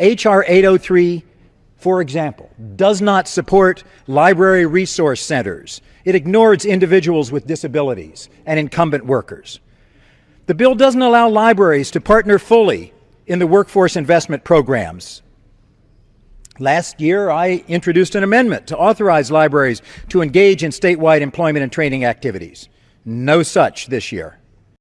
H.R. 803, for example, does not support library resource centers. It ignores individuals with disabilities and incumbent workers. The bill doesn't allow libraries to partner fully in the workforce investment programs. Last year, I introduced an amendment to authorize libraries to engage in statewide employment and training activities. No such this year.